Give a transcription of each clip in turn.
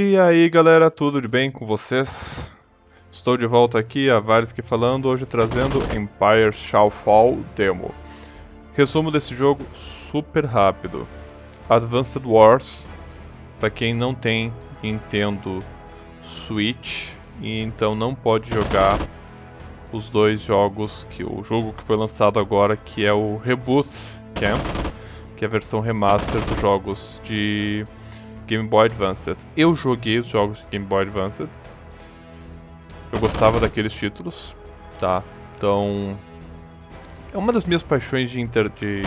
E aí galera, tudo de bem com vocês? Estou de volta aqui, a que falando, hoje trazendo Empire Shall Fall Demo. Resumo desse jogo super rápido. Advanced Wars, para quem não tem Nintendo Switch e então não pode jogar os dois jogos, que o jogo que foi lançado agora, que é o Reboot Camp, que é a versão remaster dos jogos de Game Boy Advance. Eu joguei os jogos de Game Boy Advance. Eu gostava daqueles títulos, tá? Então, é uma das minhas paixões de, inter... de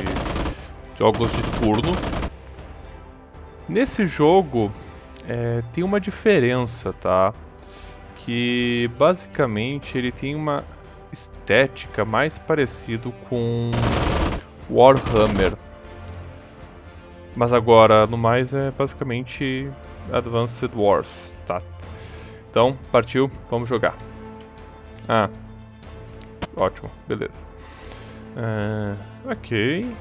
jogos de turno. Nesse jogo é, tem uma diferença, tá? Que basicamente ele tem uma estética mais parecido com Warhammer mas agora, no mais, é basicamente Advanced Wars, tá? Então, partiu, vamos jogar. Ah, ótimo, beleza. Uh, ok,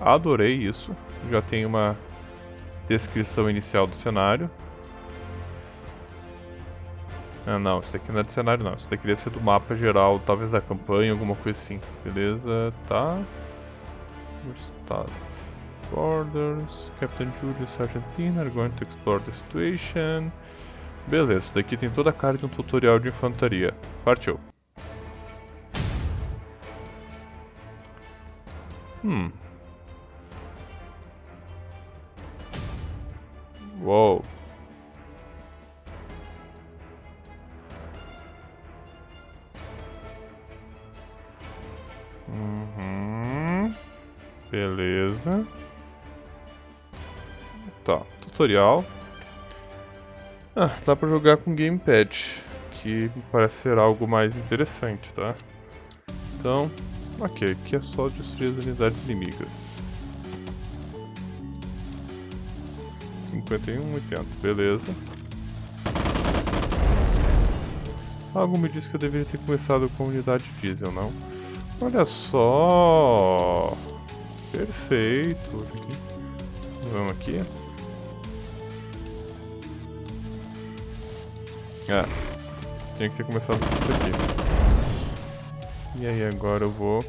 adorei isso. Já tem uma descrição inicial do cenário. Ah, não, isso aqui não é do cenário não. Isso daqui deve ser do mapa geral, talvez da campanha, alguma coisa assim. Beleza, tá. Estado. Borders, Captain Julius Argentina are going to explore the situation. Beleza, isso daqui tem toda a cara de um tutorial de infantaria. Partiu. Hum. Uou. Uhum. Beleza. Tá, tutorial. Ah, dá pra jogar com gamepad, que parece ser algo mais interessante, tá? Então, ok, aqui é só destruir as unidades inimigas. 51, 80, beleza. Algo me disse que eu deveria ter começado com a unidade diesel, não? Olha só! Perfeito! Vamos aqui. Ah, tinha que ter começado com isso aqui. E aí agora eu vou...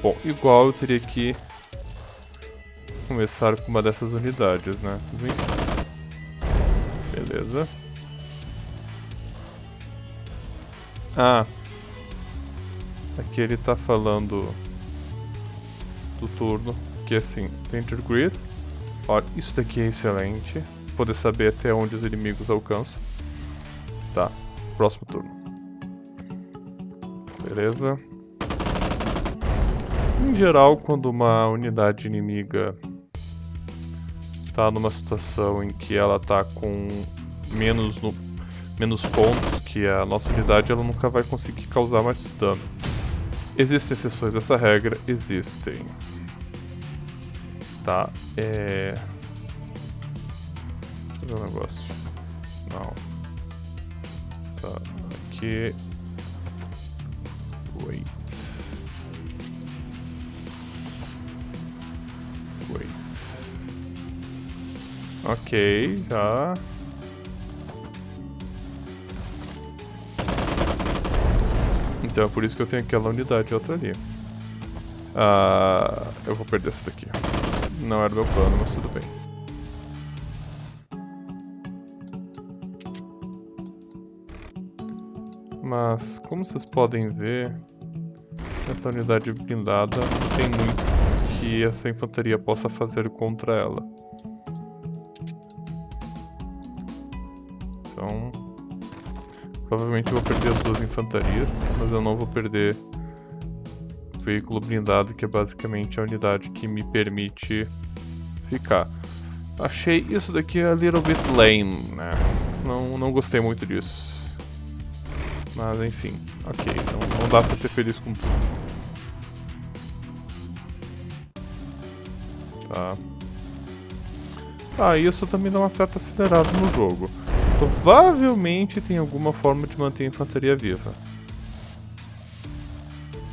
Bom, igual eu teria que começar com uma dessas unidades, né? Beleza. Ah. Aqui ele tá falando do turno, que assim, Danger Grid. Olha, isso daqui é excelente. Poder saber até onde os inimigos alcançam. Tá, próximo turno. Beleza. Em geral, quando uma unidade inimiga tá numa situação em que ela tá com menos, no, menos pontos que a nossa unidade, ela nunca vai conseguir causar mais dano. Existem exceções dessa regra? Existem. Tá, é... Eu ver um negócio. Não aqui. Wait. Wait. Ok, já. Então é por isso que eu tenho aquela unidade outra ali. Ah, eu vou perder essa daqui. Não era meu plano, mas tudo bem. Mas, como vocês podem ver, essa unidade blindada não tem muito que essa infantaria possa fazer contra ela. Então, provavelmente vou perder as duas infantarias, mas eu não vou perder o veículo blindado, que é basicamente a unidade que me permite ficar. Achei isso daqui a little bit lame, né? Não, não gostei muito disso. Mas enfim, ok, então não dá pra ser feliz com tudo. Tá. Ah, isso também dá uma certa acelerada no jogo. Provavelmente tem alguma forma de manter a infantaria viva.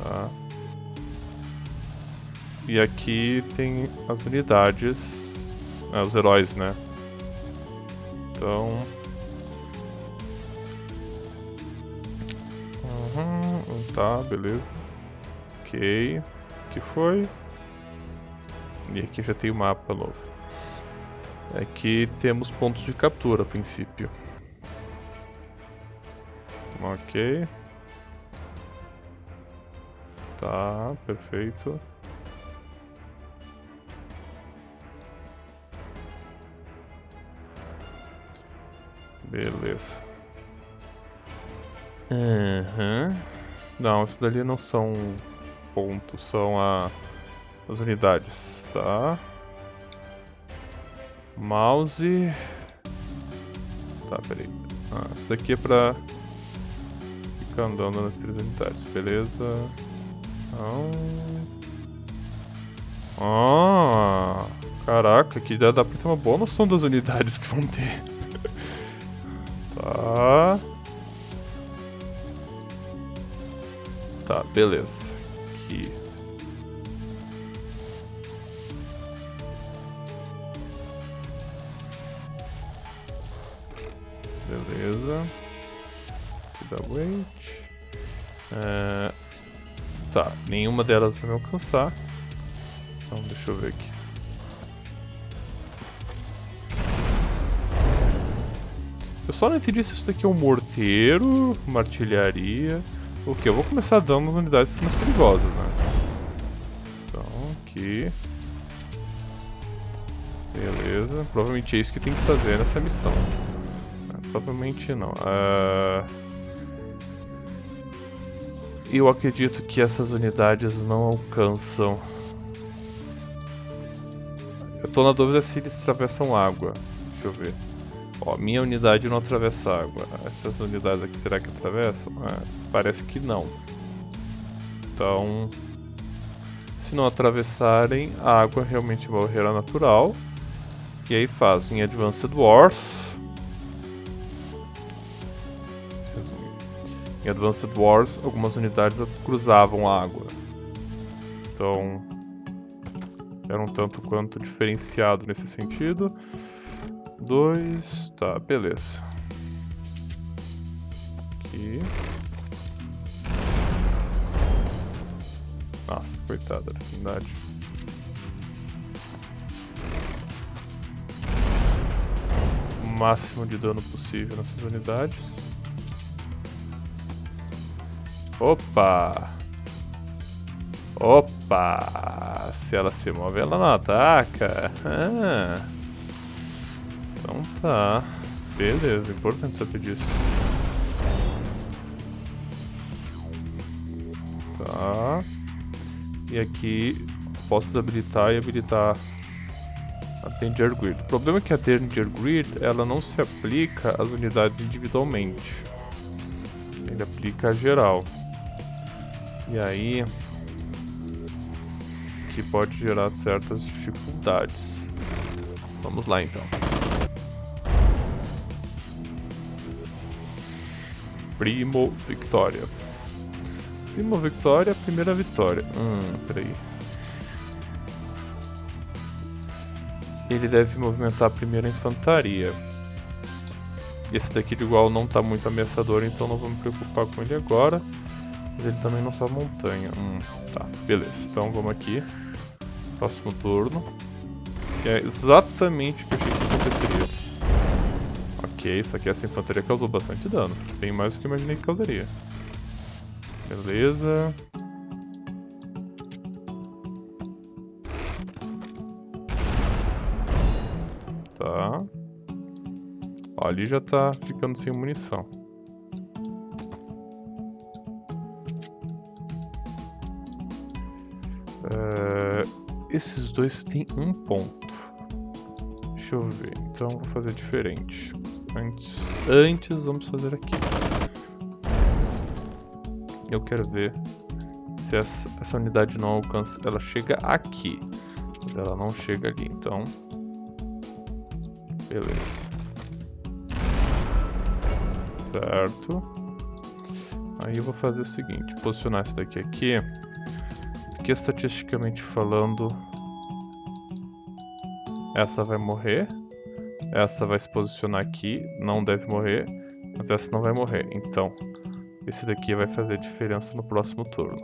Tá. E aqui tem as unidades, ah, os heróis, né? Então... tá, beleza. Ok. que foi? E aqui já tem o mapa novo. Aqui temos pontos de captura a princípio. Ok. Tá, perfeito. Beleza. Uhum. Não, isso dali não são pontos, são a, as unidades, tá? Mouse. Tá, peraí. Ah, isso daqui é pra ficar andando nas três unidades, beleza? Ah, caraca, aqui já dá pra ter uma boa noção das unidades que vão ter. tá. Tá, beleza. Aqui. Beleza. Aqui dá wait. É... Tá, nenhuma delas vai me alcançar. Então deixa eu ver aqui. Eu só não entendi se isso daqui é um morteiro, uma artilharia. O que? Eu vou começar dando nas unidades mais perigosas, né? Então, aqui. Beleza. Provavelmente é isso que tem que fazer nessa missão. Provavelmente não. Uh... Eu acredito que essas unidades não alcançam. Eu tô na dúvida se eles atravessam água. Deixa eu ver. Ó, minha unidade não atravessa água. Essas unidades aqui, será que atravessam? É, parece que não. Então, se não atravessarem, a água realmente é uma barreira natural. E aí fazem Advanced Wars. Em Advanced Wars, algumas unidades cruzavam a água. Então, era um tanto quanto diferenciado nesse sentido. Dois, tá, beleza. Aqui. Nossa, coitada dessa unidade. O máximo de dano possível nessas unidades. Opa! Opa! Se ela se move, ela não ataca. Ah. Então tá. Beleza, importante saber disso. Tá. E aqui posso desabilitar e habilitar a Danger Grid. O problema é que a Danger Grid ela não se aplica às unidades individualmente. Ele aplica a geral. E aí que pode gerar certas dificuldades. Vamos lá então. Primo Victoria. Primo Victoria, primeira vitória. Hum, peraí. Ele deve movimentar a primeira infantaria. Esse daqui de igual não está muito ameaçador, então não vou me preocupar com ele agora. Mas ele também não só montanha. Hum, tá, beleza. Então vamos aqui. Próximo turno. É exatamente o que eu achei que aconteceria. Ok, isso aqui essa infantaria causou bastante dano. Bem mais do que eu imaginei que causaria. Beleza. Tá. Ó, ali já tá ficando sem munição. esses dois têm um ponto. Deixa eu ver, então vou fazer diferente. Antes, vamos fazer aqui. Eu quero ver se essa, essa unidade não alcança. Ela chega aqui, mas ela não chega ali, então. Beleza. Certo. Aí eu vou fazer o seguinte: posicionar esse daqui aqui que estatisticamente falando essa vai morrer, Essa vai se posicionar aqui, não deve morrer, mas essa não vai morrer. Então, esse daqui vai fazer diferença no próximo turno.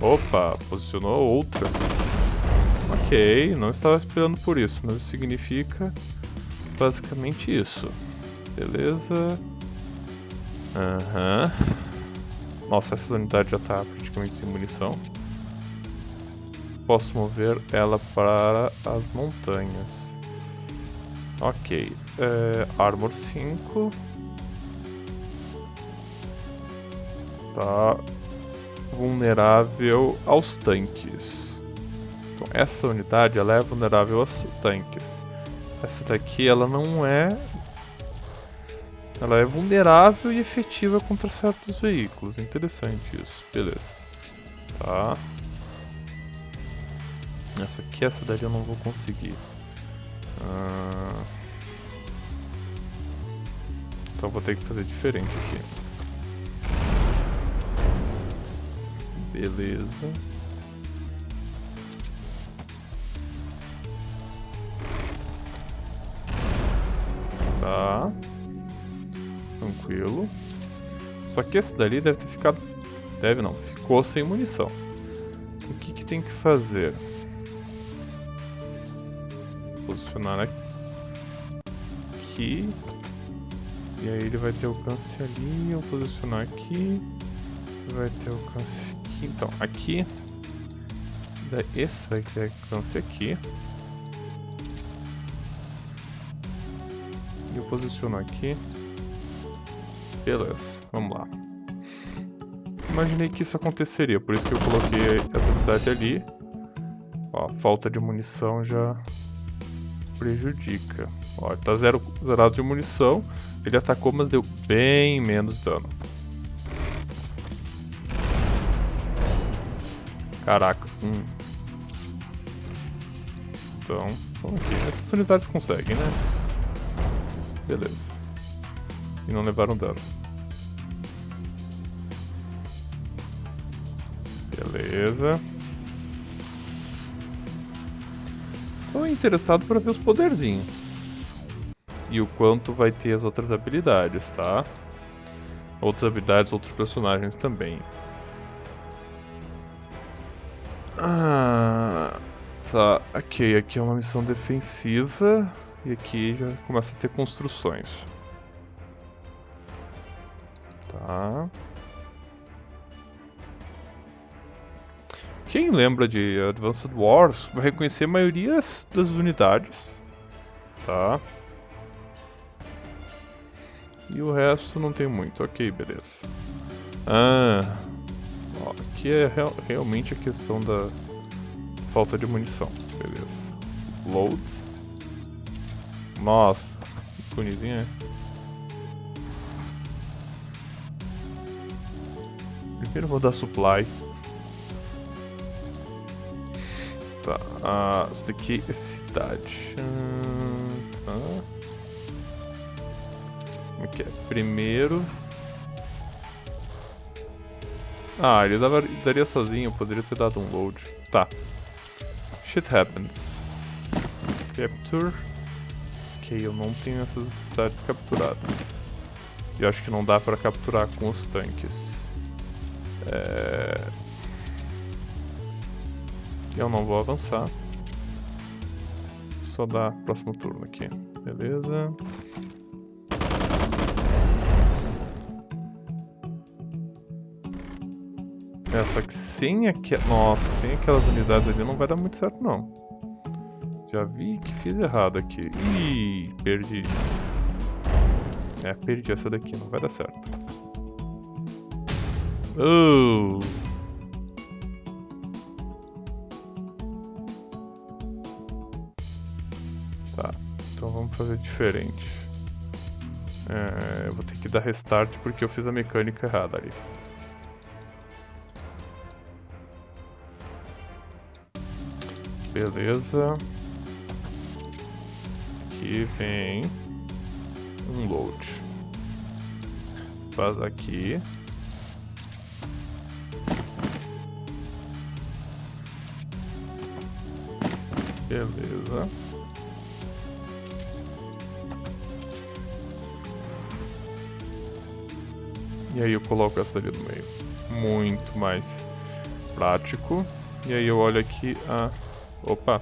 Opa, posicionou outra. Ok, não estava esperando por isso, mas significa basicamente isso. Beleza. Aham. Uhum. Nossa, essa unidade já está praticamente sem munição. Posso mover ela para as montanhas. Ok. É, armor 5. Tá vulnerável aos tanques. Então essa unidade ela é vulnerável aos tanques. Essa daqui ela não é ela é vulnerável e efetiva contra certos veículos. Interessante isso. Beleza. Tá. Essa aqui, essa daí eu não vou conseguir. Ah... Então vou ter que fazer diferente aqui. Beleza. Tá. Tranquilo. Só que esse dali deve ter ficado... Deve não, ficou sem munição. O que, que tem que fazer? Posicionar aqui. E aí ele vai ter alcance ali, eu posicionar aqui. Vai ter alcance aqui. Então, aqui. Esse vai ter alcance aqui. E eu posiciono aqui. Beleza, vamos lá. Imaginei que isso aconteceria, por isso que eu coloquei essa unidade ali. Ó, falta de munição já prejudica. Ó, ele tá zero, zerado de munição. Ele atacou, mas deu bem menos dano. Caraca. Hum. Então, vamos aqui. Essas unidades conseguem, né? Beleza. E não levaram dano. Beleza. Tô interessado para ver os poderzinhos. E o quanto vai ter as outras habilidades, tá? Outras habilidades, outros personagens também. Ah, tá, ok, aqui é uma missão defensiva e aqui já começa a ter construções. Tá. Quem lembra de Advanced Wars vai reconhecer a maioria das unidades. Tá. E o resto não tem muito. Ok, beleza. Ah, ó, aqui é real, realmente a questão da falta de munição. Beleza. Load. Nossa, bonitinho, né? Primeiro vou dar supply. Tá, ah, isso daqui é cidade. Tá. Como é que é? Primeiro. Ah, ele dava, daria sozinho, poderia ter dado um load. Tá. Shit happens. Capture. Ok, eu não tenho essas cidades capturadas. E eu acho que não dá pra capturar com os tanques. É... Eu não vou avançar. Só dar próximo turno aqui. Beleza. É, só que sem aquelas... Nossa, sem aquelas unidades ali não vai dar muito certo não. Já vi que fiz errado aqui. Ih, perdi. É, perdi essa daqui, não vai dar certo. Oh! Então vamos fazer diferente. É, eu vou ter que dar restart porque eu fiz a mecânica errada ali. Beleza. Aqui vem um load. Faz aqui. Beleza. E aí eu coloco essa ali no meio. Muito mais prático. E aí eu olho aqui a... Opa!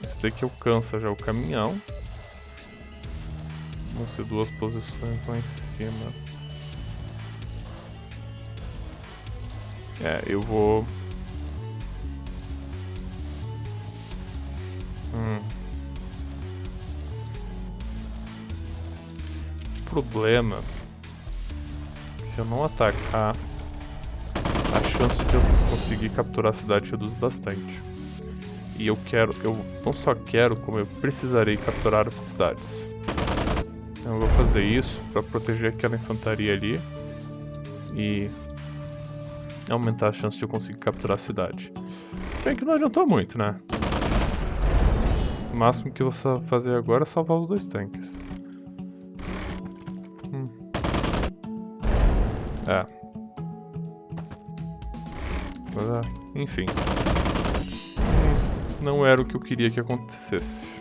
Isso daqui alcança já o caminhão. Vão ser duas posições lá em cima. É, eu vou... problema... Se eu não atacar, a chance de eu conseguir capturar a cidade reduz bastante. E eu quero, eu não só quero, como eu precisarei capturar essas cidades. Então eu vou fazer isso para proteger aquela infantaria ali e aumentar a chance de eu conseguir capturar a cidade. Bem que não adiantou muito, né? O máximo que eu vou fazer agora é salvar os dois tanques. É. Ah, enfim não era o que eu queria que acontecesse.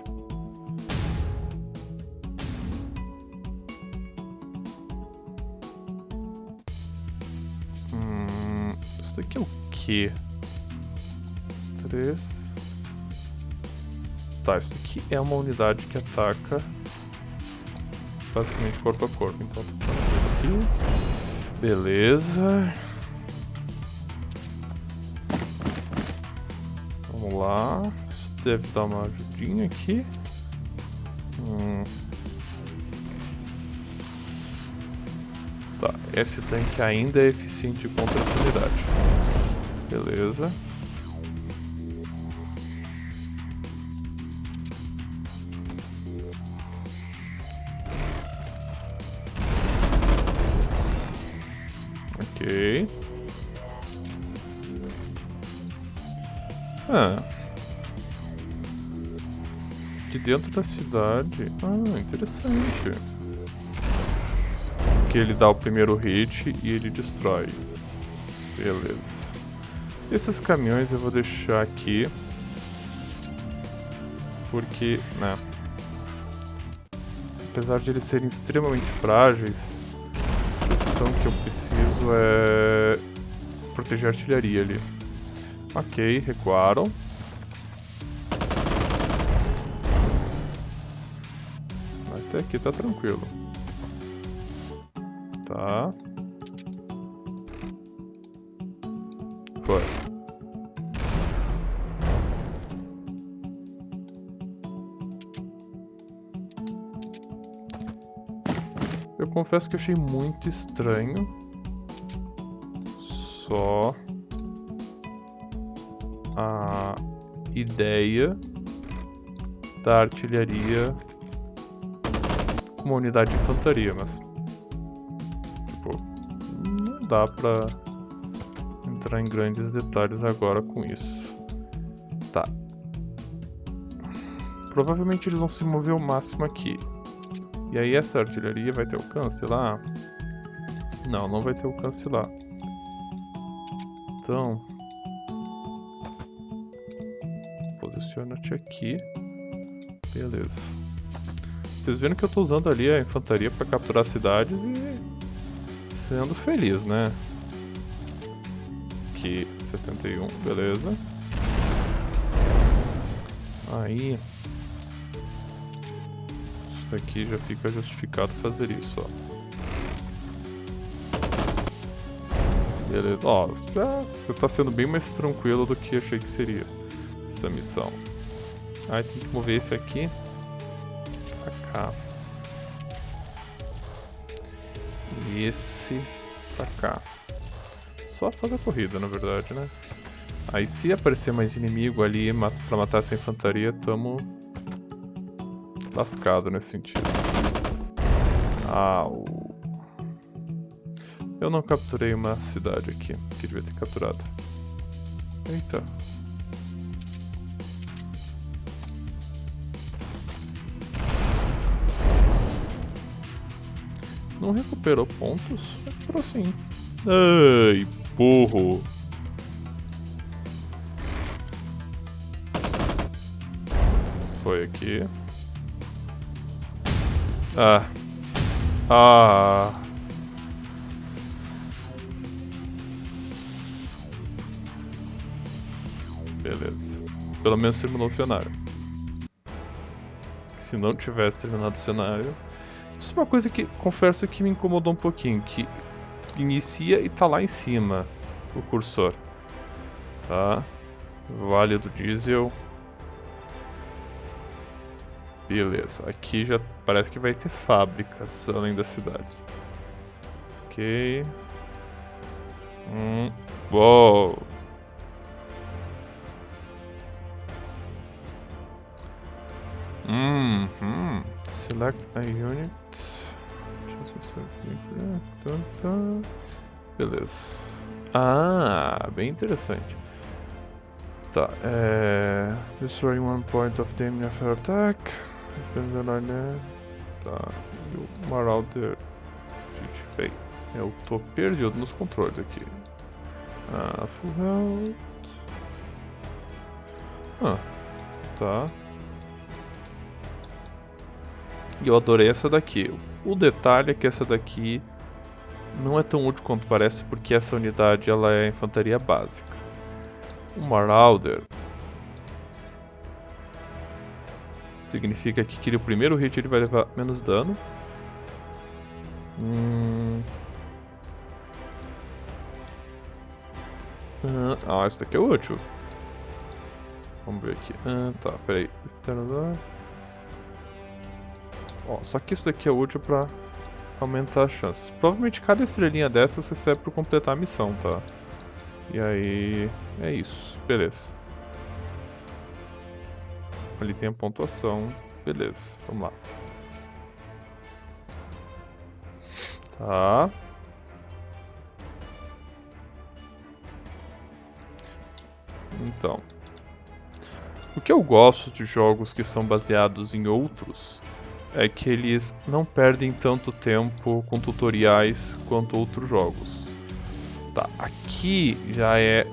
Hum, isso daqui é o quê? Três. Tá, isso aqui é uma unidade que ataca basicamente corpo a corpo. Então, tá aqui. Beleza. Vamos lá. Isso deve dar uma ajudinha aqui. Hum. Tá, esse tanque ainda é eficiente contra essa unidade. Beleza. De dentro da cidade. Ah, interessante. Que ele dá o primeiro hit e ele destrói. Beleza. Esses caminhões eu vou deixar aqui. Porque, né? Apesar de eles serem extremamente frágeis, a questão que eu preciso é proteger a artilharia ali. Ok, recuaram. Até aqui tá tranquilo. Tá. Foi. Eu confesso que achei muito estranho. Só a ideia da artilharia com uma unidade de infantaria, mas tipo, não dá pra entrar em grandes detalhes agora com isso. Tá. Provavelmente eles vão se mover o máximo aqui. E aí essa artilharia vai ter alcance lá? Não, não vai ter alcance lá. Então, Posiciona-te aqui. Beleza. Vocês viram que eu estou usando ali a infantaria para capturar cidades e sendo feliz, né? Aqui, 71, beleza. Aí... Isso daqui já fica justificado fazer isso, ó. Beleza, ó, já tá sendo bem mais tranquilo do que achei que seria essa missão. Aí tem que mover esse aqui cá. E esse pra cá. Só fazer a corrida, na verdade, né? Aí se aparecer mais inimigo ali pra matar essa infantaria, tamo lascado nesse sentido. Ah. Eu não capturei uma cidade aqui, que devia ter capturado. Eita, Não recuperou pontos? Recuperou sim. Ai, burro. Foi aqui. Ah. Ah. Beleza. Pelo menos terminou o cenário. Se não tivesse terminado o cenário... Uma coisa que, confesso que me incomodou um pouquinho, que inicia e tá lá em cima o cursor. Tá? Vale do Diesel. Beleza, aqui já parece que vai ter fábricas além das cidades. Ok. Hum. Uou! Hum, hum. Select a unit. Beleza. Ah, bem interessante. Tá, é... Destroy one point of damage after attack. Tá, e o Marauder... Gente, bem, eu tô perdido nos controles aqui. Ah, full health... Ah, tá. E eu adorei essa daqui. O detalhe é que essa daqui não é tão útil quanto parece, porque essa unidade ela é infantaria básica. O Marauder significa que ele, o primeiro hit ele vai levar menos dano. Hum... Ah, isso daqui é útil. Vamos ver aqui. Ah, tá, peraí. Ó, só que isso daqui é útil pra aumentar as chances. Provavelmente cada estrelinha dessas serve pra completar a missão, tá? E aí... é isso. Beleza. Ali tem a pontuação. Beleza, vamos lá. Tá. Então. O que eu gosto de jogos que são baseados em outros é que eles não perdem tanto tempo com tutoriais quanto outros jogos. Tá, aqui já é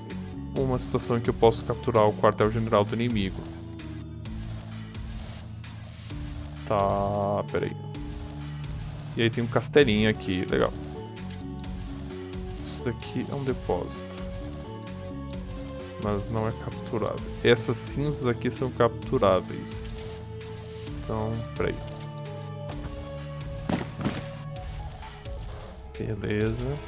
uma situação em que eu posso capturar o quartel-general do inimigo. Tá, peraí. E aí tem um castelinho aqui, legal. Isso daqui é um depósito. Mas não é capturável. Essas cinzas aqui são capturáveis. Então, peraí. Beleza.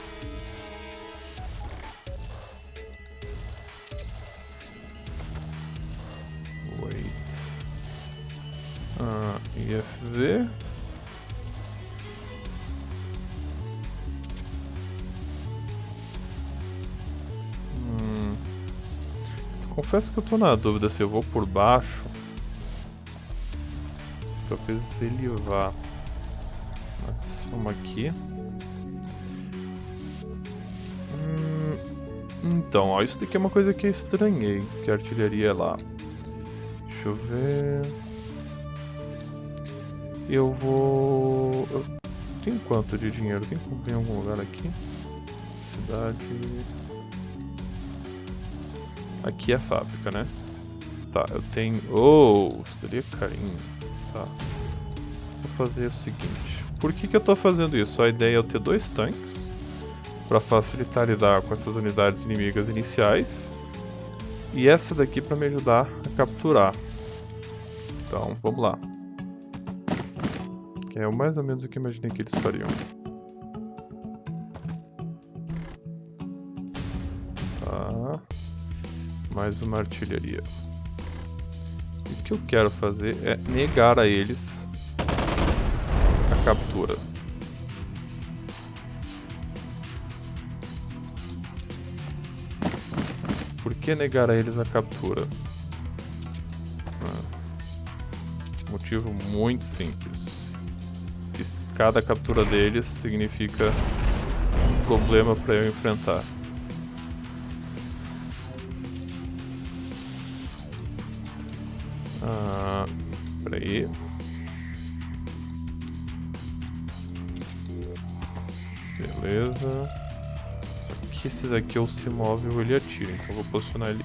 Wait. Ah, IFV. Hum. Confesso que eu tô na dúvida se eu vou por baixo. Talvez ele vá. Mas vamos aqui. Então, ó, isso daqui é uma coisa que eu estranhei, que a artilharia é lá. Deixa eu ver... Eu vou... Eu tenho quanto de dinheiro? Tem que comprar em algum lugar aqui? Cidade... Aqui é a fábrica, né? Tá, eu tenho... Oh, seria carinho. Tá. Vou fazer o seguinte. Por que que eu tô fazendo isso? A ideia é eu ter dois tanques para facilitar lidar com essas unidades inimigas iniciais. E essa daqui para me ajudar a capturar. Então, vamos lá. Que é mais ou menos o que imaginei que eles fariam. Tá. Mais uma artilharia. E o que eu quero fazer é negar a eles a captura. Que negar a eles a captura? Ah, motivo muito simples. Cada captura deles significa um problema para eu enfrentar. Ah, peraí. Beleza que esse daqui ou se move ou ele atira, então vou posicionar ele...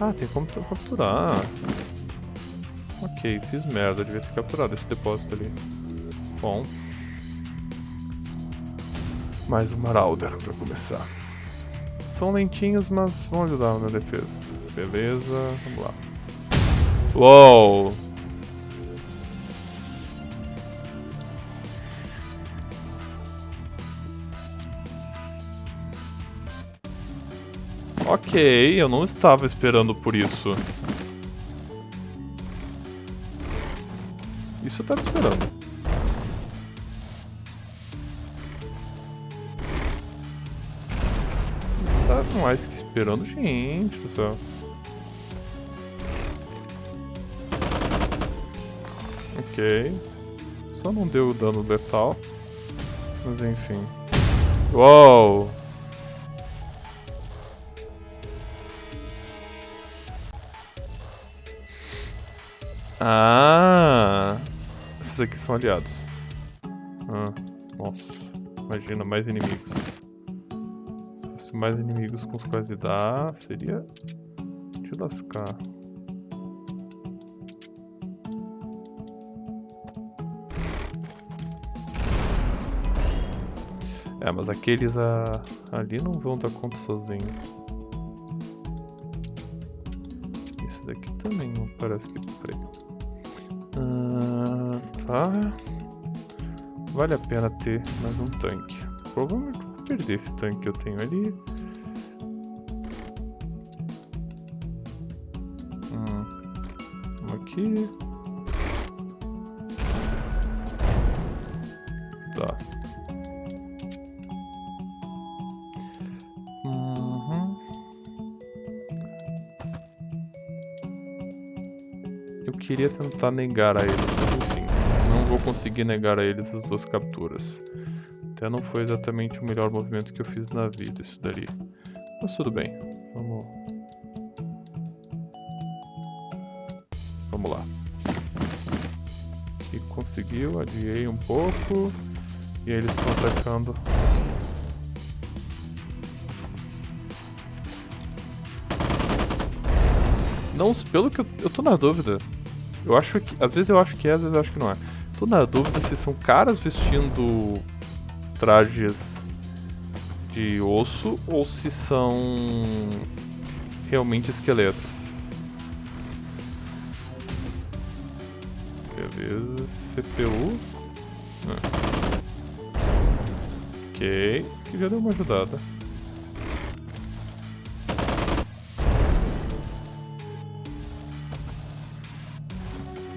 Ah, tem como capturar. Ok, fiz merda, devia ter capturado esse depósito ali. Bom. Mais um Marauder pra começar. São lentinhos, mas vão ajudar na defesa. Beleza, vamos lá. Uou! Ok, eu não estava esperando por isso. Isso eu estava esperando. Estava mais que esperando, gente do céu. Ok. Só não deu dano letal. Mas enfim. Uou! Ah! Esses aqui são aliados. Ah, nossa. Imagina, mais inimigos. Se fosse mais inimigos com os quais lidar, seria de lascar. É, mas aqueles a... ali não vão dar conta sozinho. Isso daqui também não parece que... Peraí. Uh, tá. Vale a pena ter mais um tanque. Provavelmente vou perder esse tanque que eu tenho ali. Hum. Um aqui. Queria tentar negar a eles, mas enfim, não vou conseguir negar a eles as duas capturas. Até não foi exatamente o melhor movimento que eu fiz na vida, isso dali. Mas tudo bem, vamos... Vamos lá. Aqui conseguiu, adiei um pouco. E eles estão atacando Não, pelo que eu, eu tô na dúvida. Eu acho que. Às vezes eu acho que é, às vezes eu acho que não é. Tô na dúvida se são caras vestindo trajes de osso ou se são realmente esqueletos. Beleza, CPU. Ah. Ok, que já deu uma ajudada.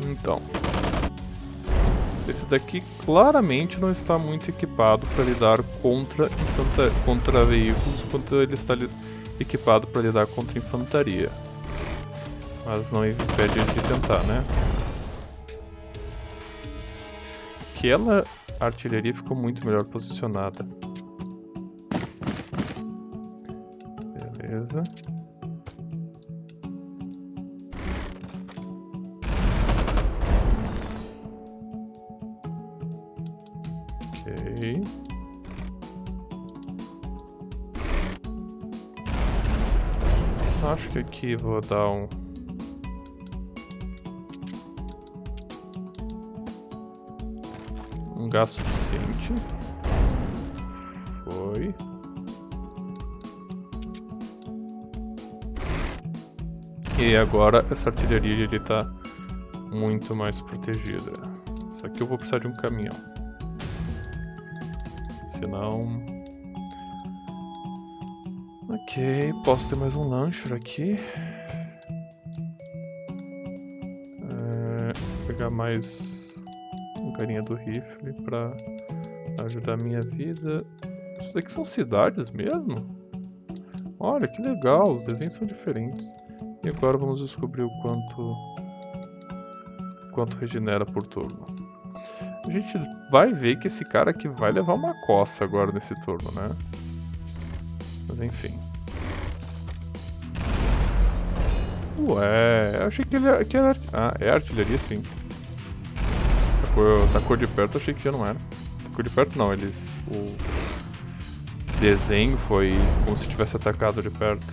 Então. Esse daqui claramente não está muito equipado para lidar contra, contra veículos, enquanto ele está equipado para lidar contra infantaria. Mas não impede de tentar, né? Aquela artilharia ficou muito melhor posicionada. Beleza. Aqui vou dar um... Um gasto suficiente. Foi. E agora essa artilharia ele tá muito mais protegida. Isso aqui eu vou precisar de um caminhão. Senão... Ok, posso ter mais um lancher aqui. É, pegar mais um carinha do rifle pra ajudar a minha vida. Isso daqui são cidades mesmo? Olha, que legal, os desenhos são diferentes. E agora vamos descobrir o quanto quanto regenera por turno. A gente vai ver que esse cara aqui vai levar uma coça agora nesse turno, né? Mas enfim. Ué, eu achei que ele que era... Ah, é artilharia sim. Cor de perto achei que já não era. Da cor de perto não, eles... O desenho foi como se tivesse atacado de perto.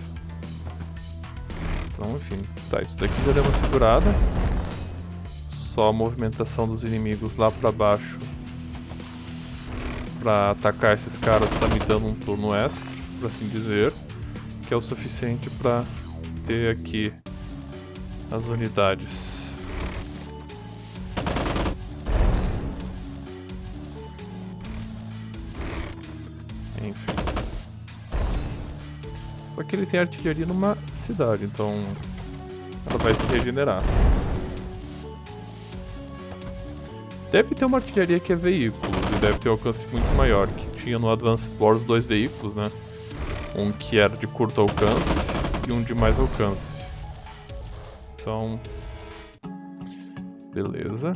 Então, enfim. Tá, isso daqui já deu uma segurada só a movimentação dos inimigos lá pra baixo Pra atacar esses caras tá me dando um turno extra, por assim dizer. Que é o suficiente pra ter aqui as unidades. Enfim. Só que ele tem artilharia numa cidade, então ela vai se regenerar. Deve ter uma artilharia que é veículos e deve ter um alcance muito maior, que tinha no Advanced Wars dois veículos, né? Um que era de curto alcance e um de mais alcance. Então, beleza.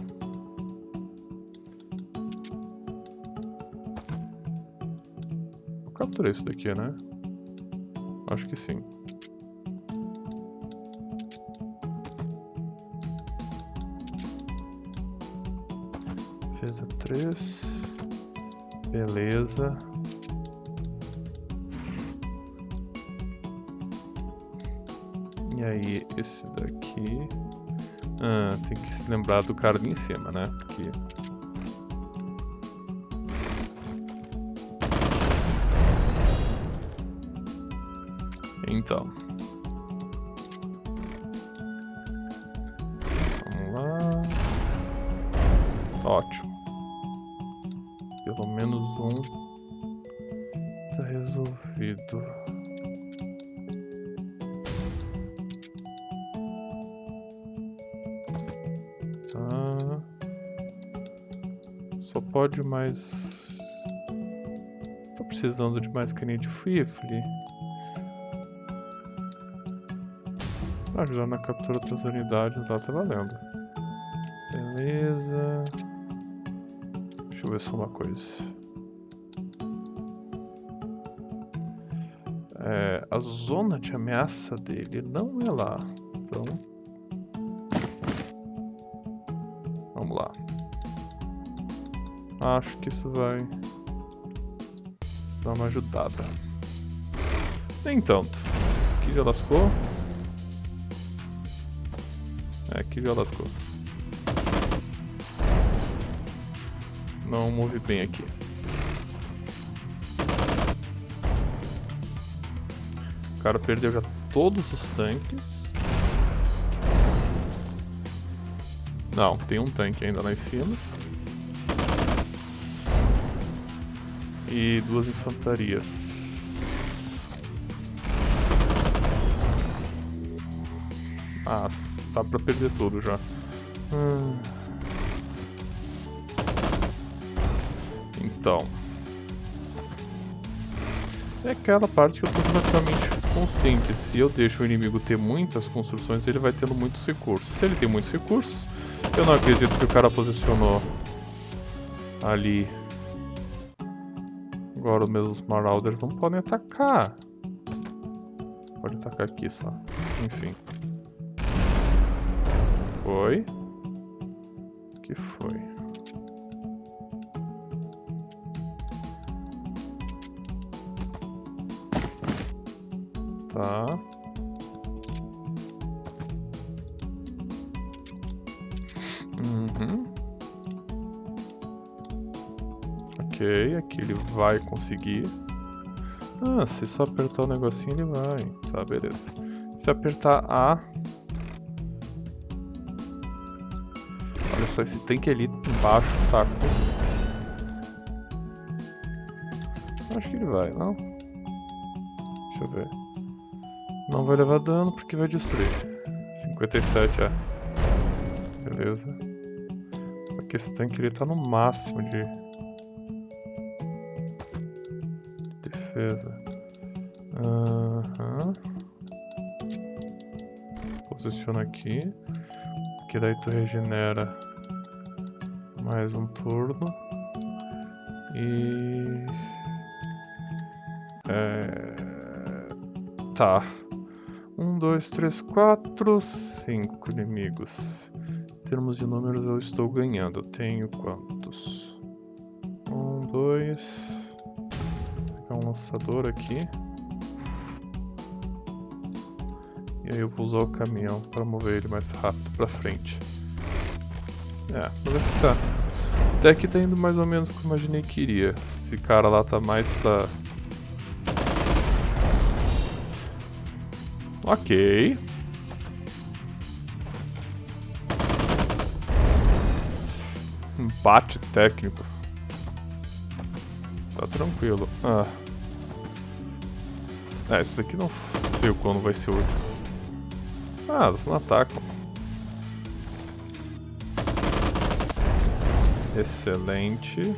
Vou capturar isso daqui, né? Acho que sim. Defesa 3. Beleza. Esse daqui... Ah, tem que se lembrar do cara ali em cima, né? Porque... Então... mais. Tô precisando de mais caninha de rifle. Pra ajudar na captura das unidades lá tá valendo. Beleza. Deixa eu ver só uma coisa. É, a zona de ameaça dele não é lá. Acho que isso vai dar uma ajudada. Nem tanto. Aqui já lascou. É, aqui já lascou. Não move bem aqui. O cara perdeu já todos os tanques. Não, tem um tanque ainda lá em cima. E duas infantarias. Ah, tá pra perder tudo já. Hum. Então. É aquela parte que eu tô relativamente consciente. Se eu deixo o inimigo ter muitas construções, ele vai tendo muitos recursos. Se ele tem muitos recursos, eu não acredito que o cara posicionou ali. Agora os meus Marauders não podem atacar. Pode atacar aqui só. Enfim. Foi. Vai conseguir. Ah, se só apertar o negocinho ele vai. Tá, beleza. Se apertar A... Olha só, esse tanque ali embaixo tá com... Acho que ele vai, não? Deixa eu ver. Não vai levar dano porque vai destruir. 57, é. Beleza. Só que esse tanque ele tá no máximo de... Defesa. Aham. Posiciona aqui. Que daí tu regenera mais um turno. E... É... Tá. Um, dois, três, quatro, cinco inimigos. Em termos de números eu estou ganhando. Eu tenho quantos? Um, dois. Aqui. E aí eu vou usar o caminhão para mover ele mais rápido para frente. É, mas vai ficar. Até que tá indo mais ou menos como eu imaginei que iria. Esse cara lá tá mais pra... Ok. Empate técnico. Tá tranquilo. Ah. É, isso daqui não sei quando vai ser útil. Ah, elas não atacam. Excelente.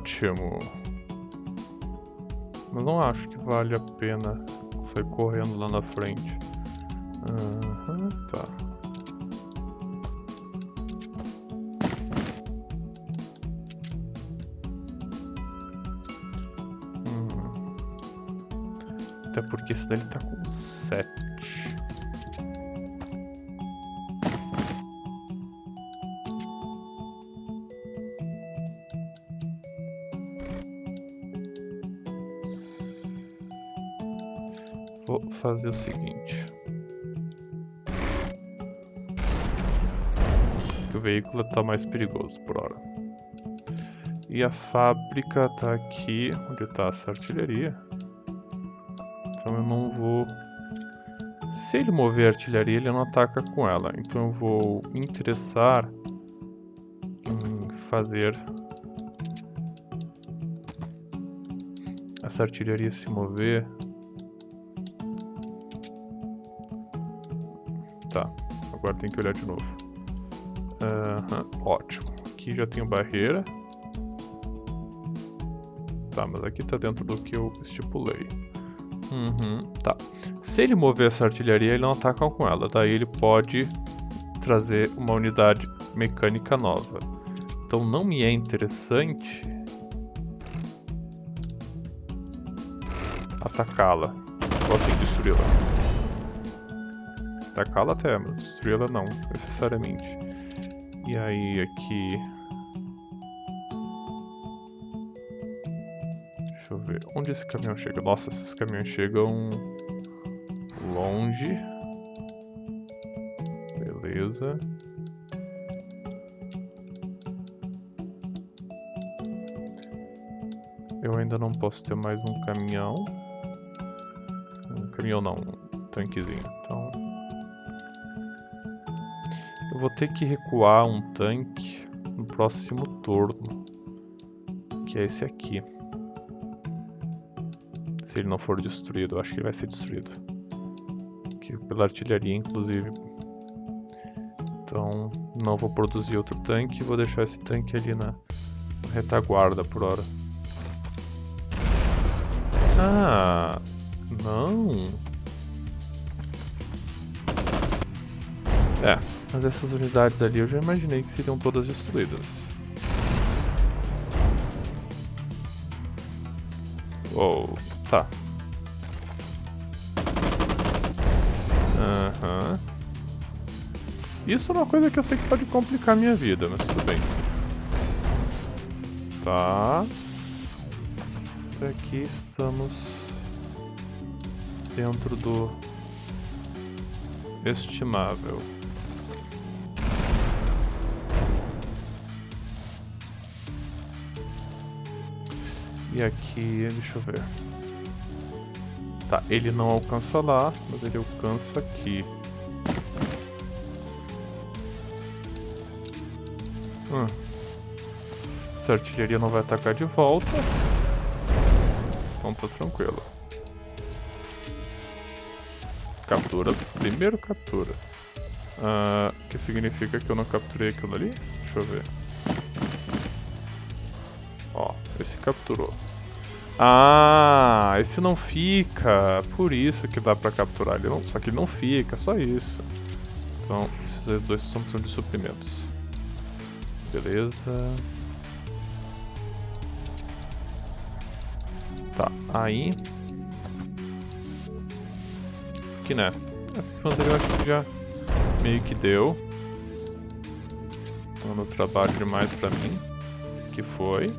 Ótimo. Mas não acho que vale a pena sair correndo lá na frente. Uhum, tá. Hum. Até porque esse daí tá com Que o veículo está mais perigoso por hora. E a fábrica está aqui, onde está essa artilharia. Então eu não vou... Se ele mover a artilharia, ele não ataca com ela. Então eu vou me interessar em fazer essa artilharia se mover Tá, agora tem que olhar de novo. Ótimo. Aqui já tenho barreira. Tá, mas aqui tá dentro do que eu estipulei. Uhum, tá. Se ele mover essa artilharia, ele não ataca com ela. Daí ele pode trazer uma unidade mecânica nova. Então não me é interessante atacá-la. Ou assim, destruí-la atacá-la até, mas destruí-la não, necessariamente. E aí aqui... Deixa eu ver, onde esse caminhão chega? Nossa, esses caminhões chegam longe. Beleza. Eu ainda não posso ter mais um caminhão. Um caminhão não, um tanquezinho. Vou ter que recuar um tanque no próximo turno. Que é esse aqui. Se ele não for destruído, eu acho que ele vai ser destruído. Aqui, pela artilharia, inclusive. Então, não vou produzir outro tanque. Vou deixar esse tanque ali na retaguarda por hora. Ah, não. Mas essas unidades ali eu já imaginei que seriam todas destruídas. Uou, tá. Aham. Uhum. Isso é uma coisa que eu sei que pode complicar minha vida, mas tudo bem. Tá. Aqui estamos dentro do estimável. Aqui, deixa eu ver. Tá, ele não alcança lá, mas ele alcança aqui. Hum. Essa artilharia não vai atacar de volta. Então tá tranquilo. Captura. Primeiro captura. Uh, que significa que eu não capturei aquilo ali? Deixa eu ver. Esse capturou. Ah, esse não fica. Por isso que dá pra capturar ele. Não, só que ele não fica, só isso. Então, esses dois são de suprimentos. Beleza. Tá, aí que né. Essa infantaria eu acho que já meio que deu. Dando trabalho demais pra mim. Que foi.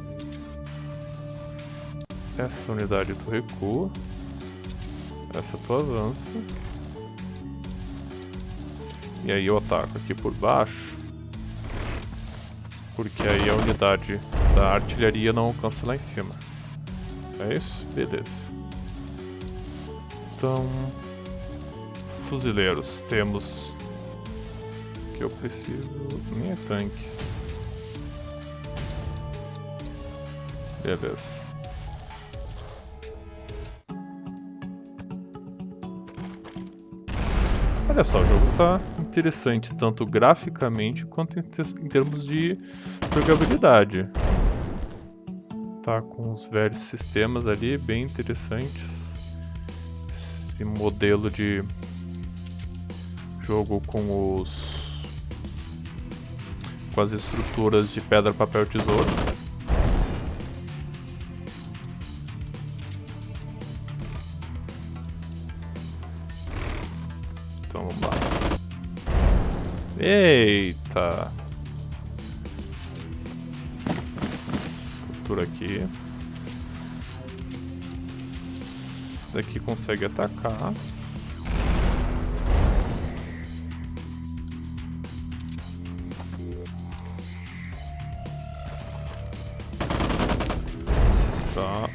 Essa unidade tu recua. Essa tu avança. E aí eu ataco aqui por baixo. Porque aí a unidade da artilharia não alcança lá em cima. É isso? Beleza. Então... Fuzileiros. Temos... que eu preciso... Nem é tanque. Beleza. Olha só, o jogo tá interessante tanto graficamente quanto em, em termos de jogabilidade. Tá com os velhos sistemas ali bem interessantes. Esse modelo de jogo com os com as estruturas de pedra, papel, tesouro. Eita! Cultura aqui. Esse daqui consegue atacar. Tá.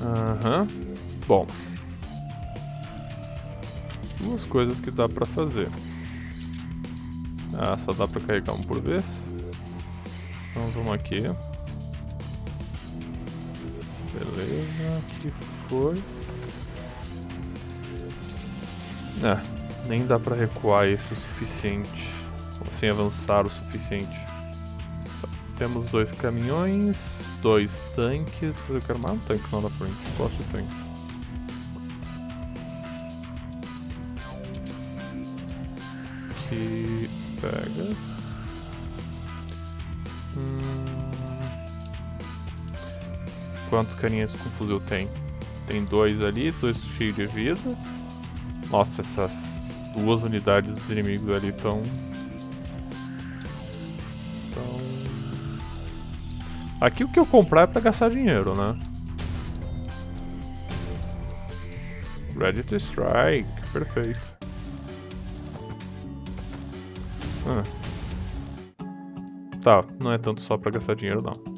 Aham. Uhum. Bom duas coisas que dá pra fazer. Ah, só dá pra carregar um por vez. Então vamos aqui. Beleza, aqui foi. É, nem dá pra recuar esse o suficiente. Sem avançar o suficiente. Temos dois caminhões, dois tanques. Eu quero mais um tanque não na frente. Gosto de tanque. Quantos carinhas com fuzil tem? Tem dois ali, dois cheios de vida. Nossa, essas duas unidades dos inimigos ali estão... Aqui o que eu comprar é pra gastar dinheiro, né? Ready to strike, perfeito. Ah. Tá, não é tanto só pra gastar dinheiro não.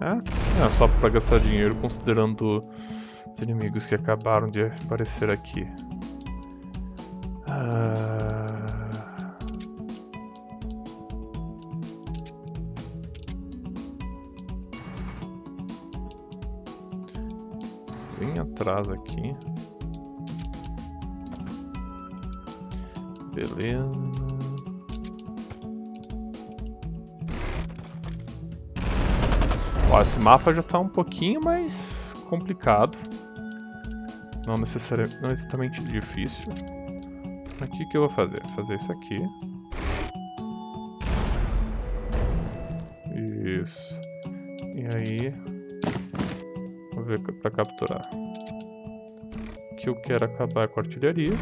É, é só pra gastar dinheiro considerando os inimigos que acabaram de aparecer aqui. Ah... bem atrás aqui. Beleza. Ó, esse mapa já está um pouquinho mais complicado. Não necessariamente, não exatamente difícil. Aqui o que eu vou fazer? Fazer isso aqui. Isso. E aí para capturar. Que eu quero acabar com a artilharia.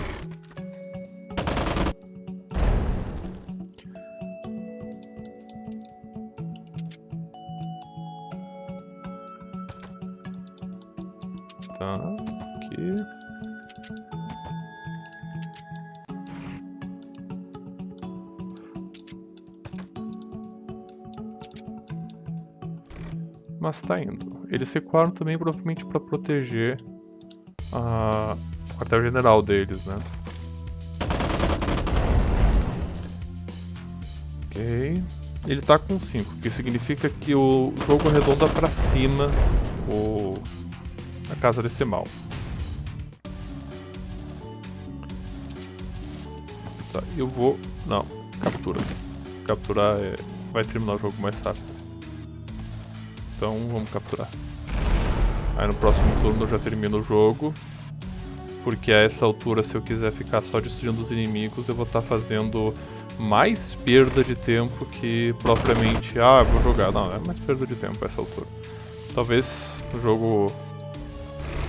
Mas tá indo. Eles recuaram também provavelmente para proteger a... o quartel-general deles, né? Ok. Ele tá com 5, que significa que o jogo arredonda para cima o... a casa decimal. Tá, eu vou... não, captura. Capturar é... vai terminar o jogo mais rápido. Então vamos capturar. Aí no próximo turno eu já termino o jogo. Porque a essa altura, se eu quiser ficar só destruindo os inimigos, eu vou estar tá fazendo mais perda de tempo que propriamente, ah, vou jogar. Não, é mais perda de tempo a essa altura. Talvez o jogo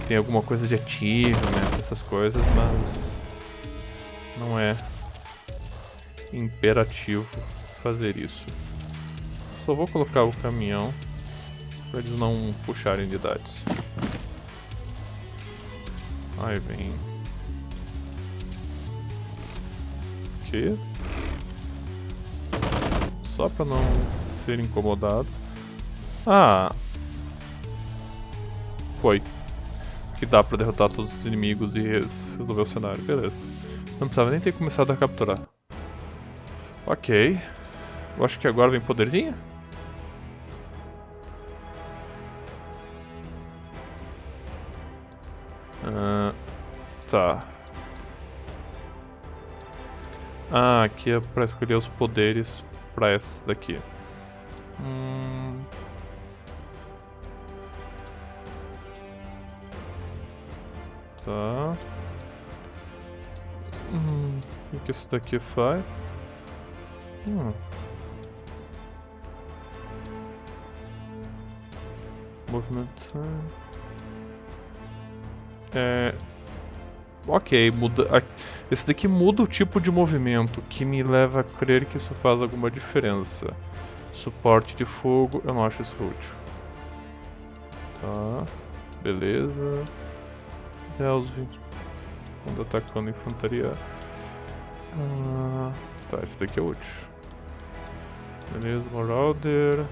tenha alguma coisa de achievement, essas coisas, mas não é imperativo fazer isso. Só vou colocar o caminhão para eles não puxarem unidades. Aí vem. Que? Só para não ser incomodado. Ah! Foi. Que dá pra derrotar todos os inimigos e resolver o cenário. Beleza. Não precisava nem ter começado a capturar. Ok. Eu acho que agora vem poderzinho? Ah, aqui é pra escolher os poderes pra essa daqui. Hum... Tá. Hum, o que isso daqui faz? Hum. Movimento. É. Ok, muda. Esse daqui muda o tipo de movimento, que me leva a crer que isso faz alguma diferença. Suporte de fogo, eu não acho isso útil. Tá, beleza. É 20. Quando atacando infantaria. Ah, tá, esse daqui é útil. Beleza, Marauder.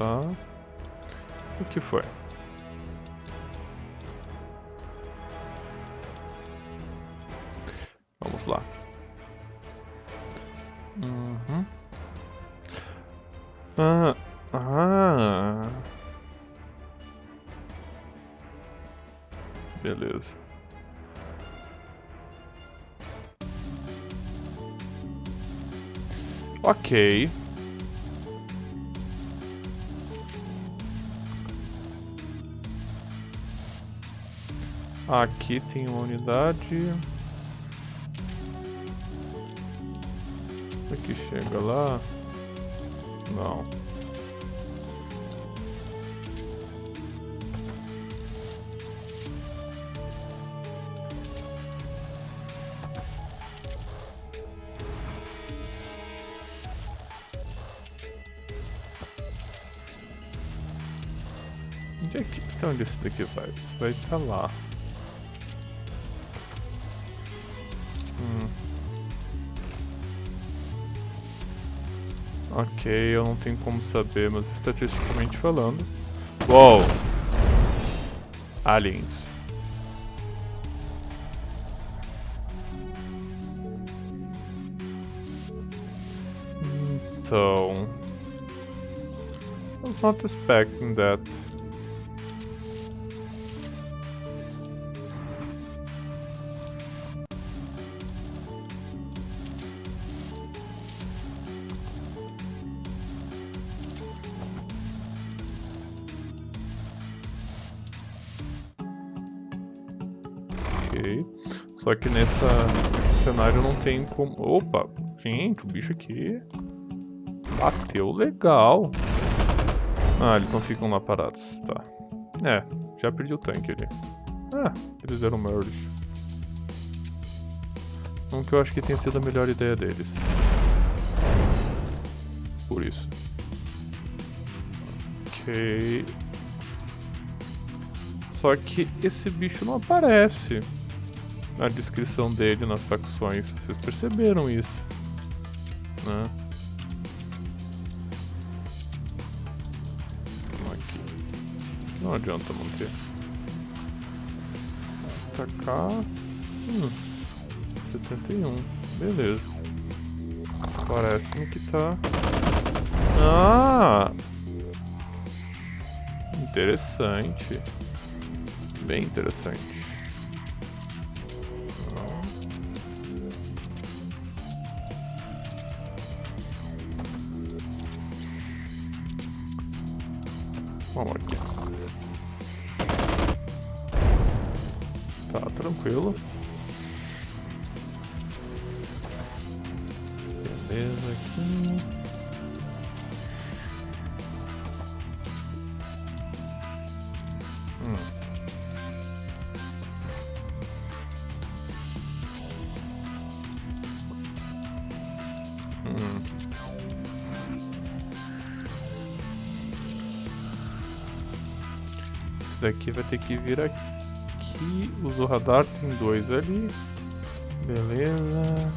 Tá. O que foi? Vamos lá. Uhum. Ah, ah. Beleza. Ok. Aqui tem uma unidade. Aqui chega lá. Não. Onde é que... Então onde esse daqui vai? Isso vai estar tá lá. Ok, eu não tenho como saber, mas estatisticamente falando... Uou! Aliens. Então... I was not expecting that. Que nessa, nesse cenário não tem como... Opa! Gente, o bicho aqui... Bateu legal. Ah, eles não ficam lá parados. Tá. É, já perdi o tanque ali. Ah, eles eram merge. Um que eu acho que tenha sido a melhor ideia deles. Por isso. Ok. Só que esse bicho não aparece na descrição dele nas facções. Vocês perceberam isso, né? Aqui. Não adianta manter. Atacar. Hum. 71. Beleza. Parece-me que tá. Ah! Interessante. Bem interessante. Vamos aqui. Tá, tranquilo. Daqui vai ter que vir aqui. O radar tem dois ali. Beleza.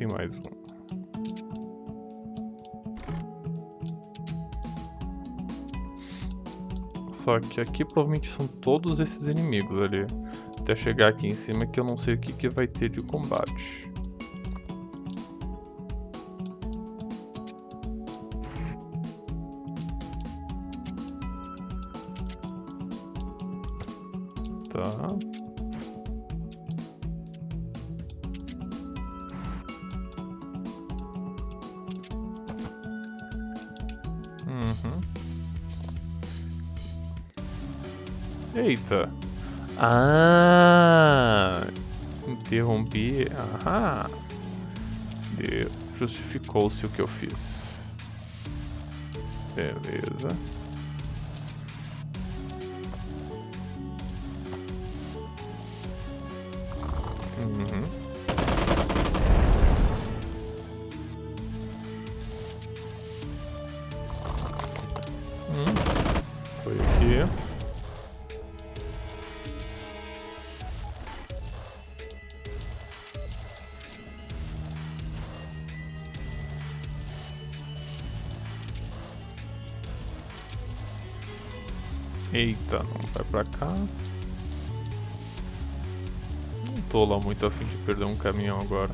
Tem mais um. Só que aqui provavelmente são todos esses inimigos ali. Até chegar aqui em cima que eu não sei o que, que vai ter de combate. Ah, interrompi. Aham. Justificou-se o que eu fiz. Beleza. Uhum. Eita, não vai pra cá. Não tô lá muito afim de perder um caminhão agora.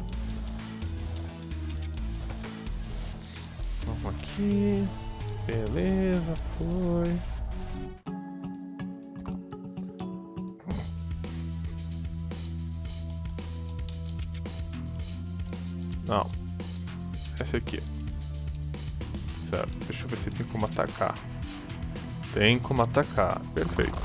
Vamos aqui. Beleza, foi. Não. Esse aqui. Certo, deixa eu ver se tem como atacar. Tem como atacar, perfeito.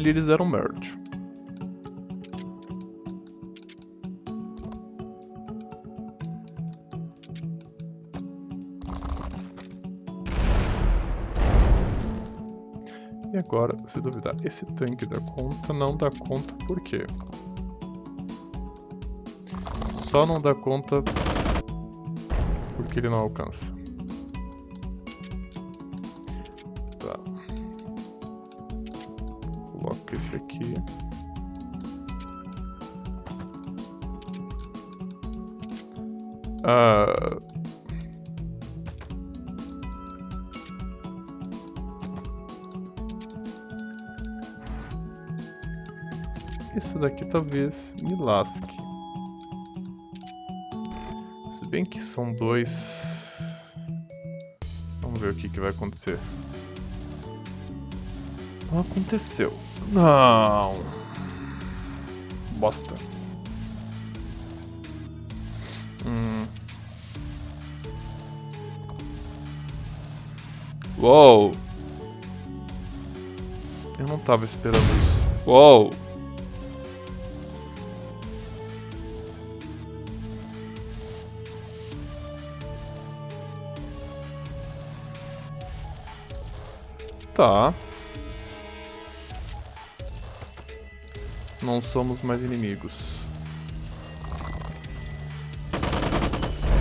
Ali eles deram merge. E agora, se duvidar, esse tanque dá conta, não dá conta por quê? Só não dá conta porque ele não alcança. Talvez me lasque. Se bem que são dois... Vamos ver o que, que vai acontecer. Não aconteceu. Não. Bosta. Hum. Uou. Eu não tava esperando isso. Uou. Tá. Não somos mais inimigos.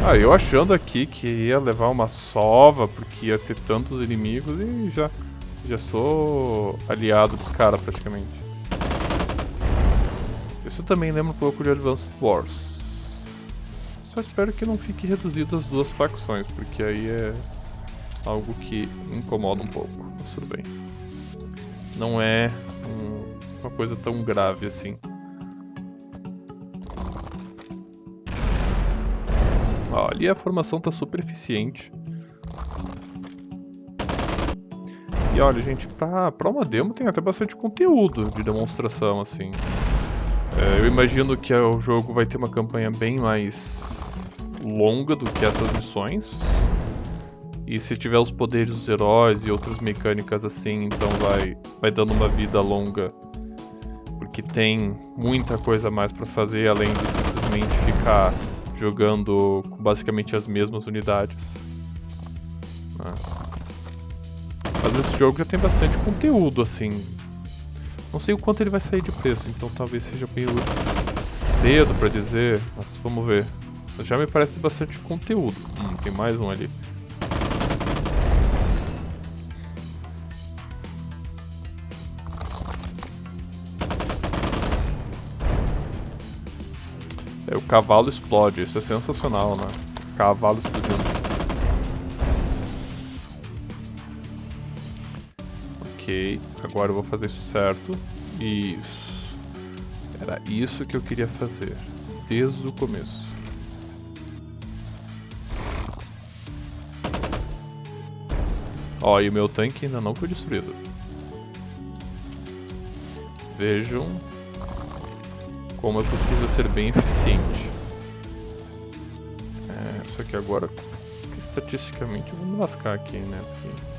Ah, eu achando aqui que ia levar uma sova, porque ia ter tantos inimigos e já, já sou aliado dos caras praticamente. Isso também lembra um pouco de Advanced Wars. Só espero que não fique reduzido as duas facções, porque aí é algo que incomoda um pouco. Mas tudo bem. Não é um, uma coisa tão grave assim. Ó, ali a formação tá super eficiente. E olha, gente, pra, pra uma demo tem até bastante conteúdo de demonstração, assim. É, eu imagino que o jogo vai ter uma campanha bem mais longa do que essas missões. E se tiver os poderes dos heróis e outras mecânicas assim, então vai, vai dando uma vida longa. Porque tem muita coisa mais pra fazer, além de simplesmente ficar jogando com basicamente as mesmas unidades. Né? Mas esse jogo já tem bastante conteúdo, assim. Não sei o quanto ele vai sair de preço, então talvez seja meio cedo pra dizer, mas vamos ver. Já me parece bastante conteúdo. Hum, tem mais um ali. Cavalo explode, isso é sensacional, né? Cavalo explodindo. Ok, agora eu vou fazer isso certo. Isso. Era isso que eu queria fazer. Desde o começo. Ó, e o meu tanque ainda não foi destruído. Vejam como é possível ser bem eficiente. É, só que agora, estatisticamente, eu vou me lascar aqui, né? Porque...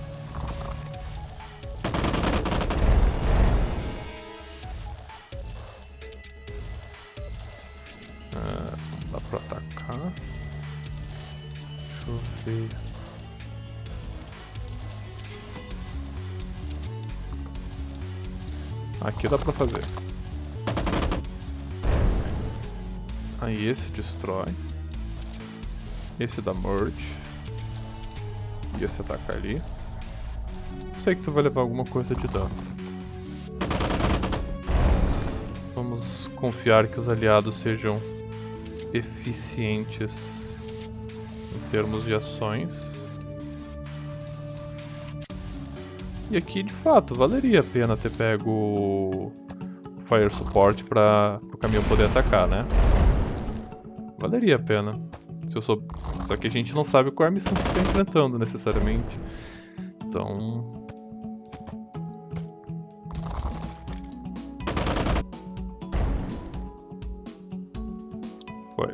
Aqui dá pra fazer. Aí esse destrói. Esse dá merge. E esse ataca ali. Sei que tu vai levar alguma coisa de dano. Vamos confiar que os aliados sejam eficientes em termos de ações. E aqui, de fato, valeria a pena ter pego o Fire Support para o caminhão poder atacar, né? Valeria a pena. Se eu sou... Só que a gente não sabe qual é a missão que está enfrentando, necessariamente. Então... Foi.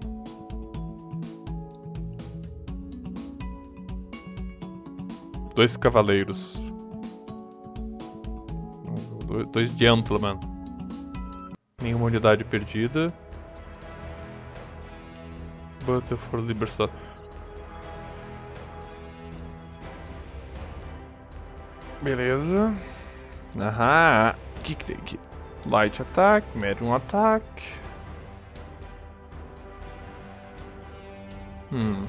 Dois cavaleiros dois gentlemen. Nenhuma unidade perdida. Battle for Liberty. Beleza. Aham. O que, que tem aqui? Light Attack, Medium Attack. Hum.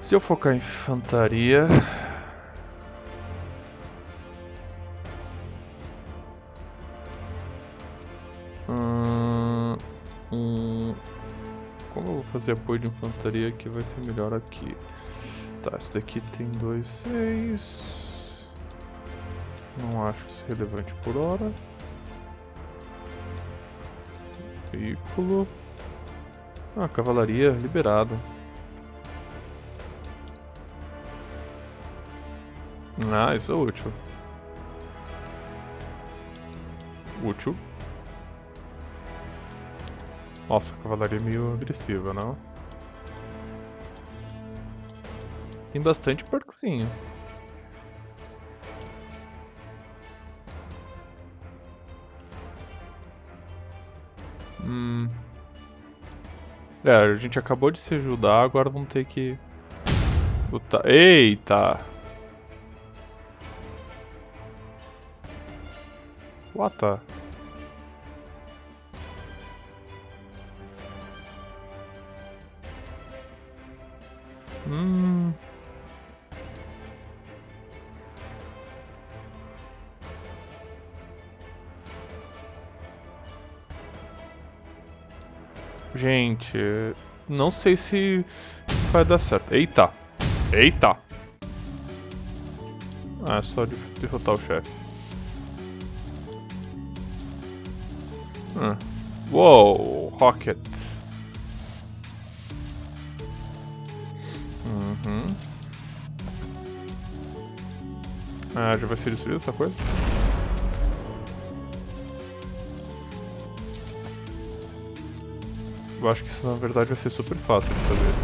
Se eu focar em infantaria, fazer apoio de infantaria que vai ser melhor aqui. Tá, esse daqui tem 2, 6. Não acho isso relevante por hora. Veículo. Ah, cavalaria, liberado. Ah, isso é útil. Útil. Nossa, cavalaria é meio agressiva, não? Tem bastante porcozinho. Hum. É, a gente acabou de se ajudar, agora vamos ter que... Lutar. Eita! What the... Hum. Gente, não sei se vai dar certo. Eita! Eita! Ah, é só derrotar o chefe. Ah. Uou! Rocket! Ah, já vai ser destruída essa coisa? Eu acho que isso na verdade vai ser super fácil de fazer.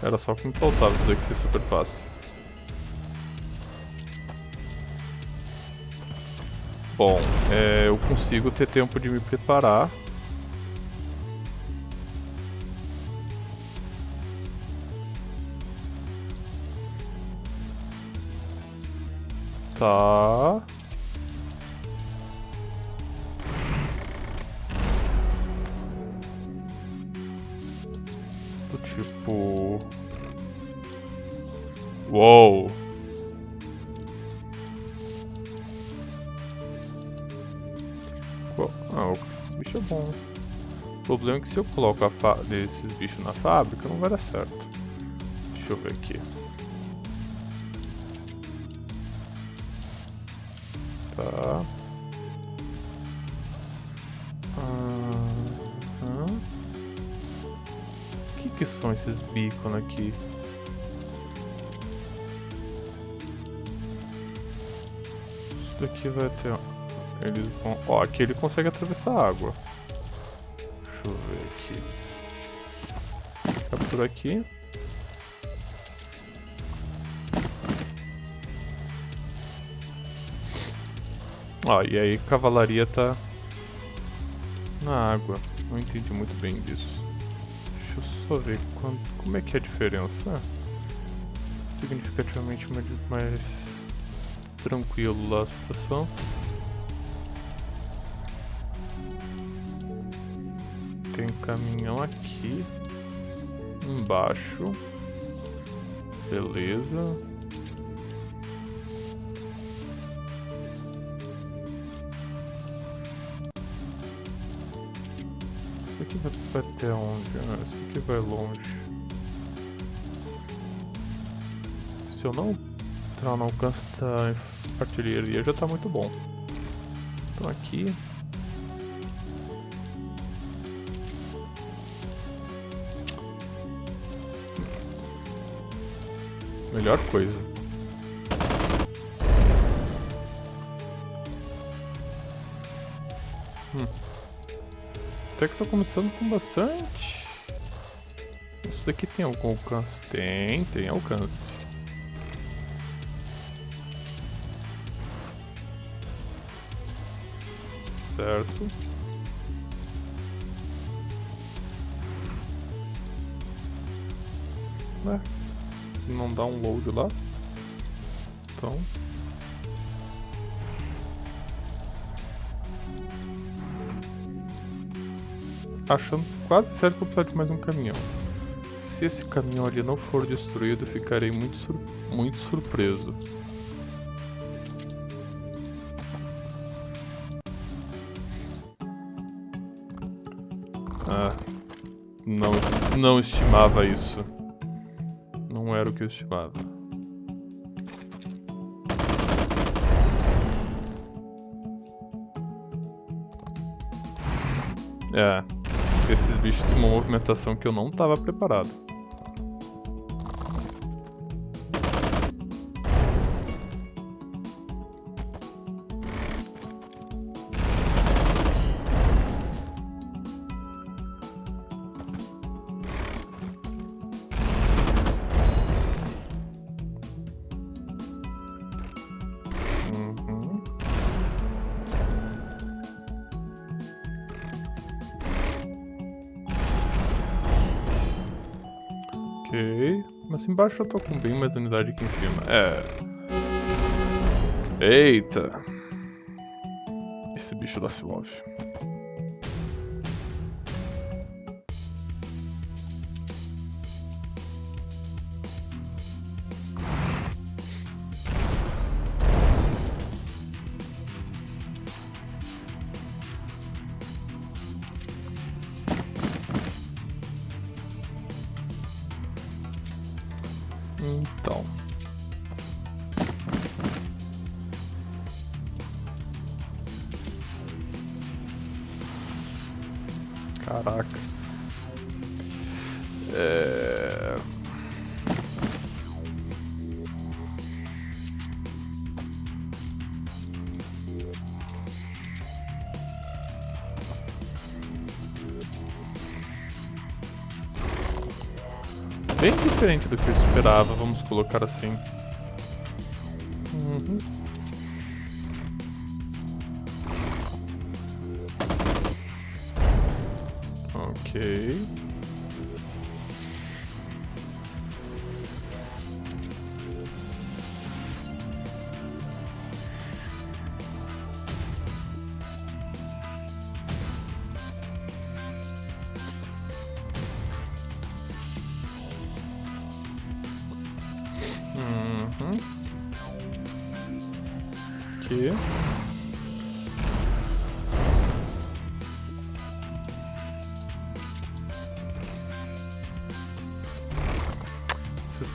Era só o que me faltava isso daqui ser super fácil. Bom, é, eu consigo ter tempo de me preparar. Do tipo. Uou! Ah, esse bicho é bom. O problema é que se eu coloco esses bichos na fábrica, não vai dar certo. Deixa eu ver aqui. Tá. Uhum. O que, que são esses beacon aqui? Isso daqui vai ter... Eles vão... Ó, aqui ele consegue atravessar a água. Deixa eu ver aqui. Captura aqui. Ó, e aí cavalaria tá na água. Não entendi muito bem disso. Deixa eu só ver quando, como é que é a diferença. Significativamente mais tranquilo lá a situação. Tem um caminhão aqui. Embaixo. Beleza. Vai até onde? Ah, isso aqui vai longe. Se eu não entrar no alcance da artilharia já está muito bom. Então aqui... Melhor coisa. Até que tô começando com bastante. Isso daqui tem algum alcance? Tem, tem alcance. Certo. É, não dá um load lá. Então, achando quase certo que eu preciso de mais um caminhão. Se esse caminhão ali não for destruído, ficarei muito, sur muito surpreso. Ah, não, não estimava isso. Não era o que eu estimava. É esses bichos têm uma movimentação que eu não estava preparado. Embaixo eu tô com bem mais unidade aqui em cima. É. Eita. Esse bicho da se move. Diferente do que eu esperava, vamos colocar assim.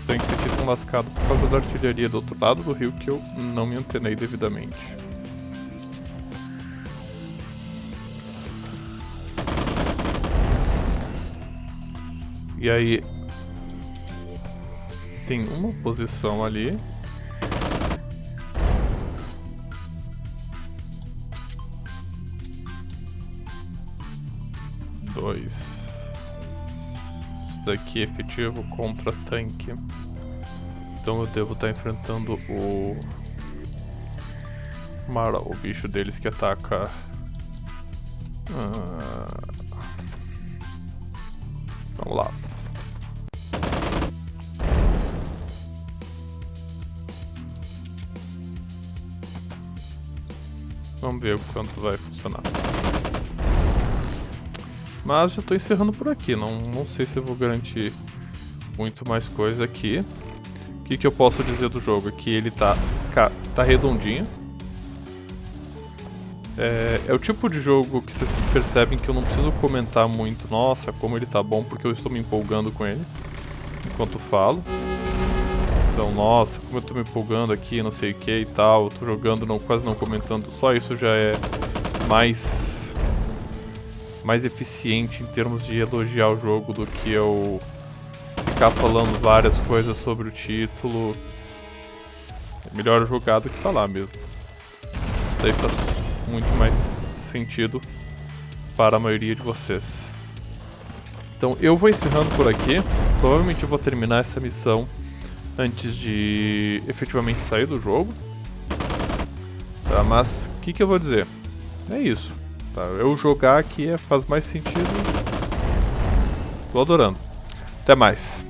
Tanques aqui estão lascados por causa da artilharia do outro lado do rio que eu não me antenei devidamente. E aí, tem uma posição ali. É efetivo contra tanque. Então eu devo estar enfrentando o... Mara, o bicho deles que ataca... Ah... Vamos lá. Vamos ver o quanto vai funcionar. Mas já estou encerrando por aqui, não, não sei se eu vou garantir muito mais coisa aqui. O que, que eu posso dizer do jogo? Que ele tá, tá redondinho. É, é o tipo de jogo que vocês percebem que eu não preciso comentar muito, nossa, como ele tá bom, porque eu estou me empolgando com ele enquanto falo. Então, nossa, como eu tô me empolgando aqui, não sei o que e tal, tô jogando, não, quase não comentando, só isso já é mais mais eficiente em termos de elogiar o jogo do que eu ficar falando várias coisas sobre o título. É melhor jogar do que falar mesmo. Daí faz muito mais sentido para a maioria de vocês. Então eu vou encerrando por aqui. Provavelmente eu vou terminar essa missão antes de efetivamente sair do jogo. Tá, mas o que, que eu vou dizer? É isso. Tá, eu jogar aqui é, faz mais sentido. Tô adorando. Até mais.